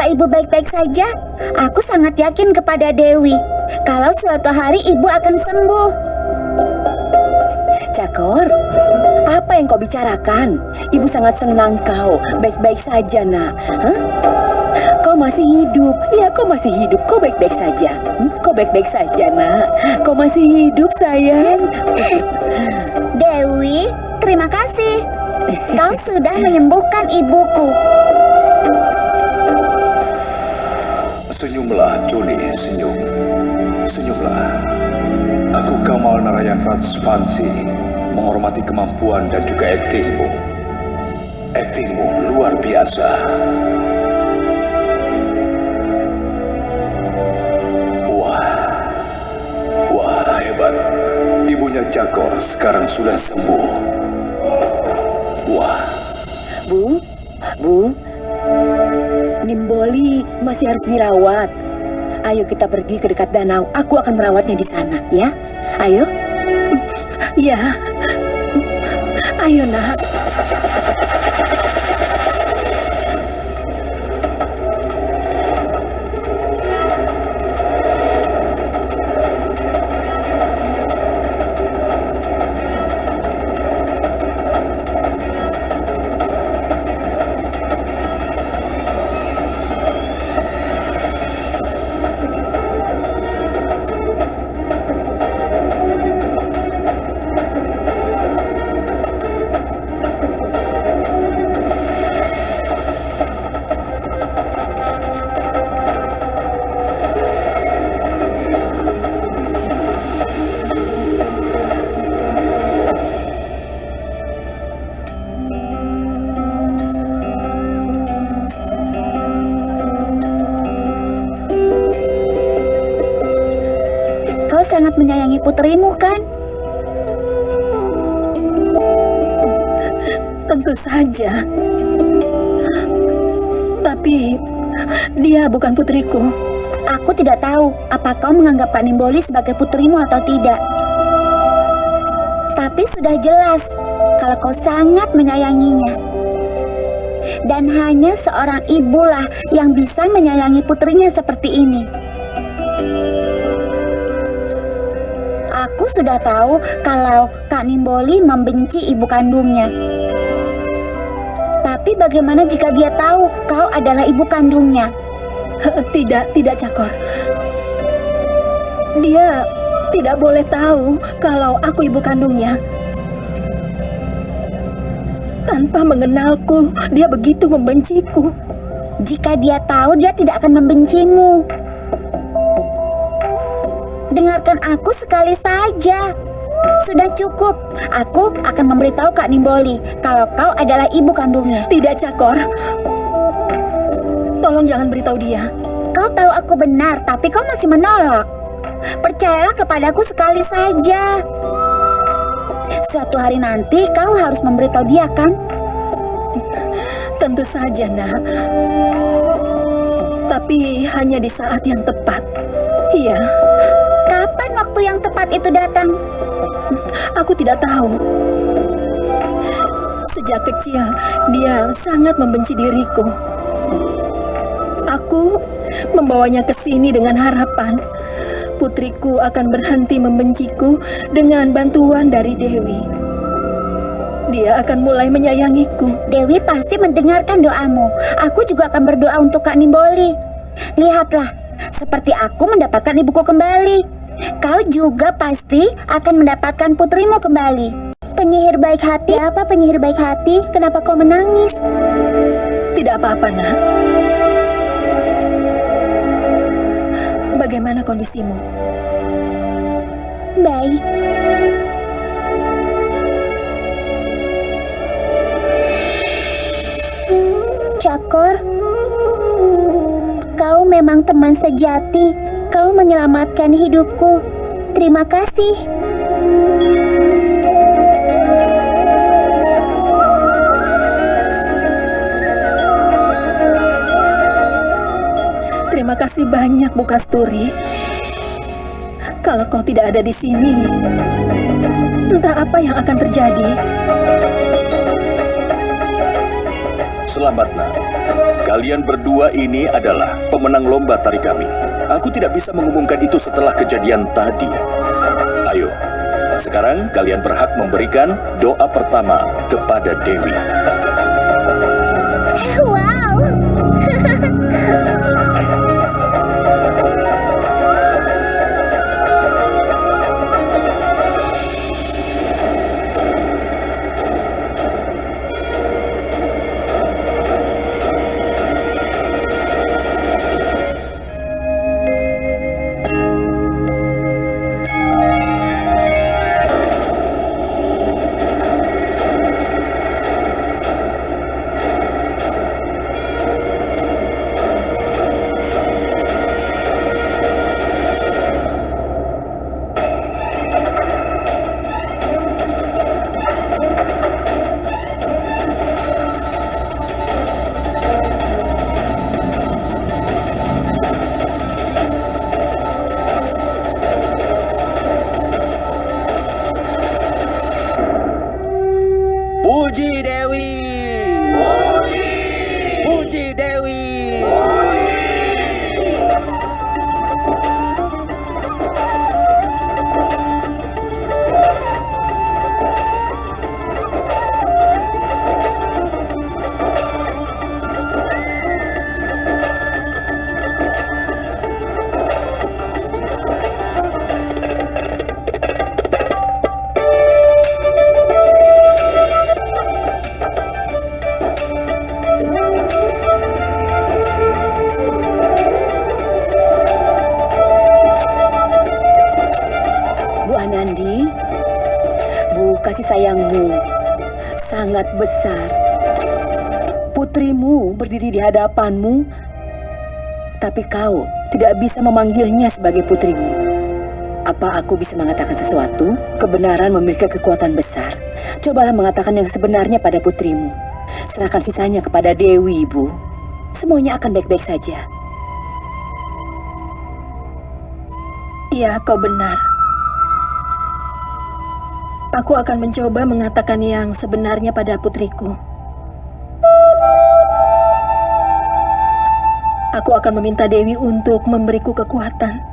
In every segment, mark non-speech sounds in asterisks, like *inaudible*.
Apa ibu baik-baik saja? Aku sangat yakin kepada Dewi. Kalau suatu hari ibu akan sembuh. Cakor, apa yang kau bicarakan? Ibu sangat senang kau. Baik-baik saja, nak. Hah? Kau masih hidup. Ya, kau masih hidup. Kau baik-baik saja. Hmm? Kau baik-baik saja, nak. Kau masih hidup, sayang. Dewi, terima kasih. Kau sudah menyembuhkan ibuku. Senyumlah, Juni, senyum. Senyumlah. Aku Kamal Narayan Rajvansi menghormati kemampuan dan juga aktingmu. Aktingmu luar biasa. Wah, wah hebat. Ibunya Jakor sekarang sudah sembuh. Wah, Bu, Bu, Nimboli masih harus dirawat. Ayo kita pergi ke dekat danau. Aku akan merawatnya di sana, ya. Ayo. Ya. Ayo, nak. Sangat menyayangi putrimu kan? Tentu saja. Tapi dia bukan putriku. Aku tidak tahu apa kau menganggap Kak Nimboli sebagai putrimu atau tidak. Tapi sudah jelas kalau kau sangat menyayanginya. Dan hanya seorang ibulah yang bisa menyayangi putrinya seperti ini. Aku sudah tahu kalau Kak Nimboli membenci ibu kandungnya. Tapi bagaimana jika dia tahu kau adalah ibu kandungnya? *laughs* Tidak, tidak Cakor. Dia tidak boleh tahu kalau aku ibu kandungnya. Tanpa mengenalku, dia begitu membenciku. Jika dia tahu, dia tidak akan membencimu. Dengarkan aku sekali saja. Sudah cukup. Aku akan memberitahu Kak Nimboli kalau kau adalah ibu kandungnya. Tidak, Cakor. Tolong jangan beritahu dia. Kau tahu aku benar, tapi kau masih menolak. Percayalah kepadaku sekali saja. Suatu hari nanti kau harus memberitahu dia kan? Tentu saja, nak. Tapi hanya di saat yang tepat. Iya, tepat itu datang? aku tidak tahu. Sejak kecil, dia sangat membenci diriku. Aku membawanya ke sini dengan harapan putriku akan berhenti membenciku dengan bantuan dari Dewi. Dia akan mulai menyayangiku. Dewi pasti mendengarkan doamu. Aku juga akan berdoa untuk Kak Nimboli. Lihatlah, seperti aku mendapatkan ibuku kembali. Kau juga pasti akan mendapatkan putrimu kembali. Penyihir baik hati apa penyihir baik hati? Kenapa kau menangis? Tidak apa-apa, nak. Bagaimana kondisimu? Baik. Cakor, kau memang teman sejati. Kau menyelamatkan hidupku. Terima kasih. Terima kasih banyak, Bu Kasturi. Kalau kau tidak ada di sini, entah apa yang akan terjadi. selamat nak. kalian berdua ini adalah pemenang lomba tari kami. Aku tidak bisa mengumumkan itu setelah kejadian tadi. Ayo, sekarang kalian berhak memberikan doa pertama kepada Dewi. Wow. Puji Dewi. Besar. Putrimu berdiri di hadapanmu, tapi kau tidak bisa memanggilnya sebagai putrimu. Apa aku bisa mengatakan sesuatu? Kebenaran memiliki kekuatan besar. Cobalah mengatakan yang sebenarnya pada putrimu. Serahkan sisanya kepada Dewi, Ibu. Semuanya akan baik-baik saja. Iya, kau benar. Aku akan mencoba mengatakan yang sebenarnya pada putriku. Aku akan meminta Dewi untuk memberiku kekuatan.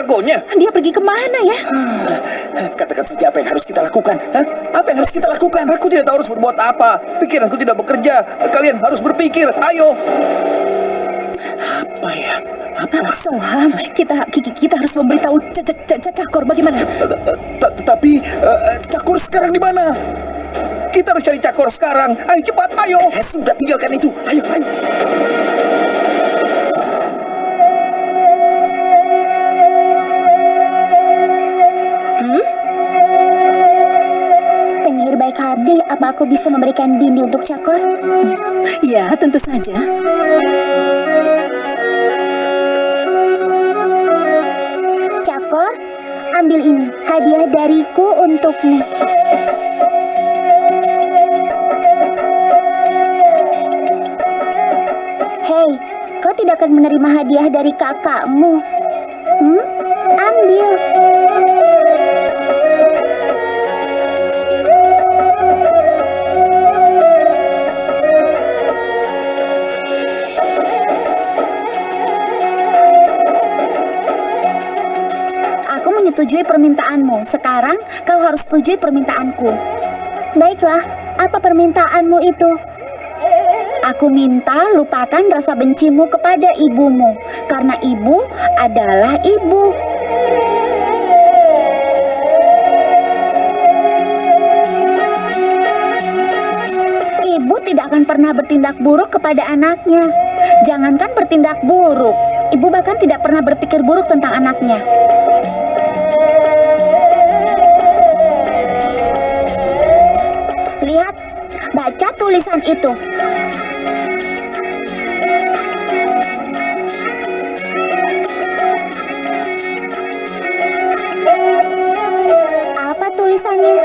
Kargonya? dia pergi ke mana ya? Katakan saja apa yang harus kita lakukan. Hah? Apa yang harus kita lakukan? Aku tidak tahu harus berbuat apa. Pikiranku tidak bekerja. Kalian harus berpikir. Ayo. Apa ya? Apa? Soham, kita ki- kita harus memberitahu Cakor bagaimana? T- Tetapi eh, Cakor sekarang di mana? Kita harus cari Cakor sekarang. Ayo cepat, ayo. Eh, sudah tinggalkan itu. Ayo, ayo. Apa aku bisa memberikan bindi untuk Cakor? Ya, tentu saja. Cakor, ambil ini, hadiah dariku untukmu. Hei, kau tidak akan menerima hadiah dari kakakmu. Hmm? Ambil. Sekarang kau harus setujui permintaanku. Baiklah, apa permintaanmu itu? Aku minta lupakan rasa bencimu kepada ibumu, karena ibu adalah ibu. Ibu tidak akan pernah bertindak buruk kepada anaknya. Jangankan bertindak buruk, ibu bahkan tidak pernah berpikir buruk tentang anaknya. Tulisan itu. Apa tulisannya?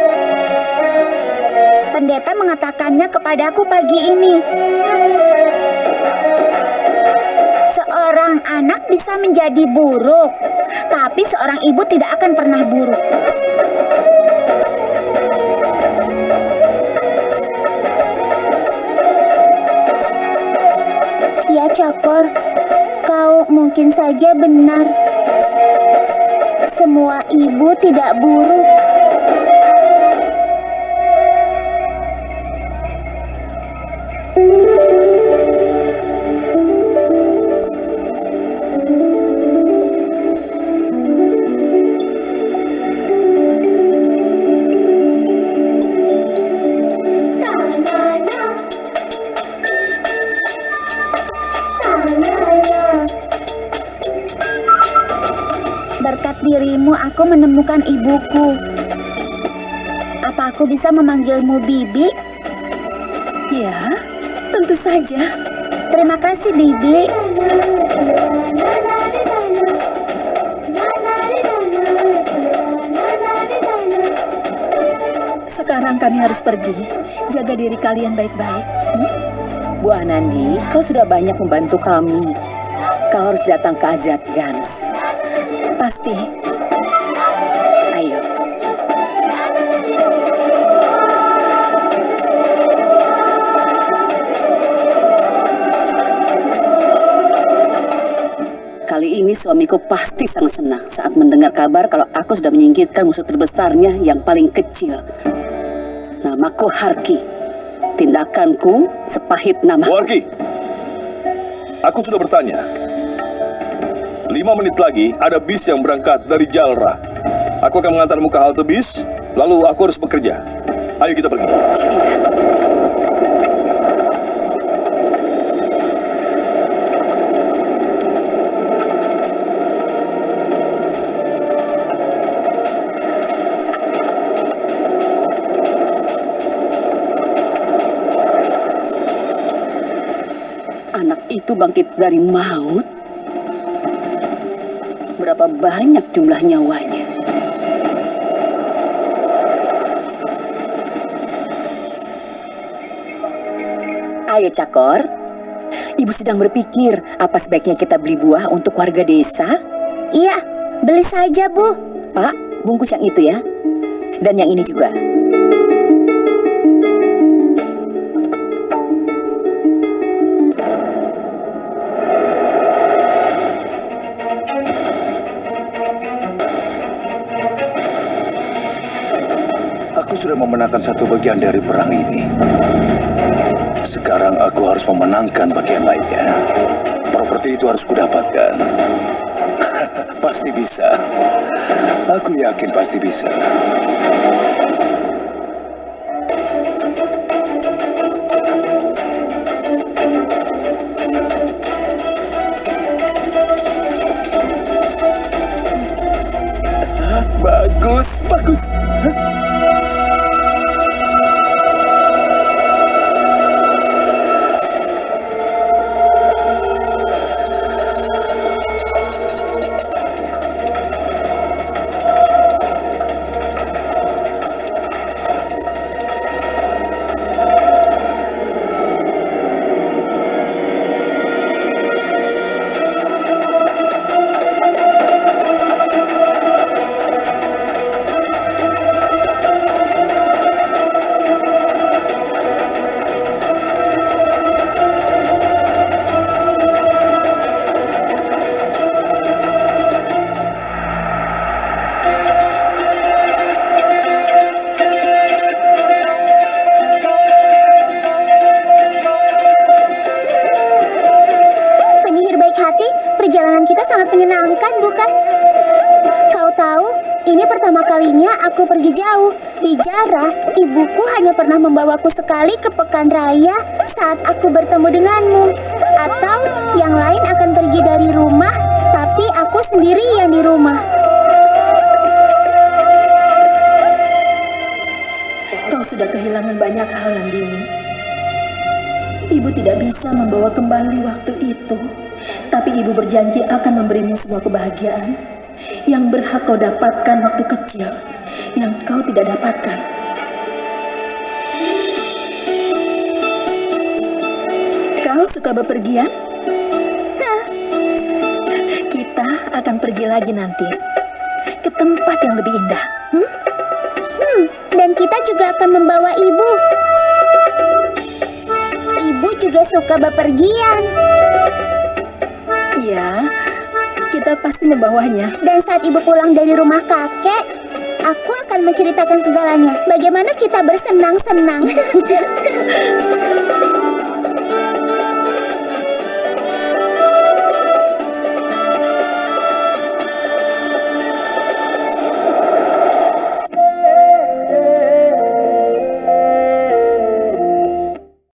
Pendeta mengatakannya kepadaku pagi ini. Seorang anak bisa menjadi buruk, tapi seorang ibu tidak akan pernah buruk. Mungkin saja benar. Semua ibu tidak buruk. Ibuku. Apa aku bisa memanggilmu Bibi? Ya, tentu saja. Terima kasih Bibi. Sekarang kami harus pergi. Jaga diri kalian baik-baik. Bu Anandi, kau sudah banyak membantu kami. Kau harus datang ke Azad Gans. Pasti. Ini suamiku pasti sangat senang saat mendengar kabar kalau aku sudah menyingkirkan musuh terbesarnya yang paling kecil. Namaku Harki. Tindakanku sepahit nama. Wargi, aku sudah bertanya. Lima menit lagi ada bis yang berangkat dari Jalra. Aku akan mengantarmu ke halte bis, lalu aku harus bekerja. Ayo kita pergi. Anak itu bangkit dari maut. Berapa banyak jumlah nyawanya? Ayo Cakor, Ibu sedang berpikir apa sebaiknya kita beli buah untuk warga desa? Iya, beli saja, Bu. Pak, bungkus yang itu ya. Dan yang ini juga. Sudah memenangkan satu bagian dari perang ini. Sekarang aku harus memenangkan bagian lainnya. Properti itu harus kudapatkan. *laughs* pasti bisa. Aku yakin pasti bisa. *laughs* Bagus, bagus. Pergi jauh. Di Jara, ibuku hanya pernah membawaku sekali ke pekan raya saat aku bertemu denganmu. Atau yang lain akan pergi dari rumah, tapi aku sendirian di rumah. Kau sudah kehilangan banyak hal, Nandini. Ibu tidak bisa membawa kembali waktu itu, tapi ibu berjanji akan memberimu semua kebahagiaan yang berhak kau dapatkan waktu kecil, yang kau tidak dapatkan. Kau suka bepergian? Hah. Kita akan pergi lagi nanti ke tempat yang lebih indah. Hmm? Hmm, dan kita juga akan membawa ibu. Ibu juga suka bepergian. Iya, kita pasti membawanya. Dan saat ibu pulang dari rumah kakek, aku akan menceritakan segalanya. Bagaimana kita bersenang-senang. *laughs*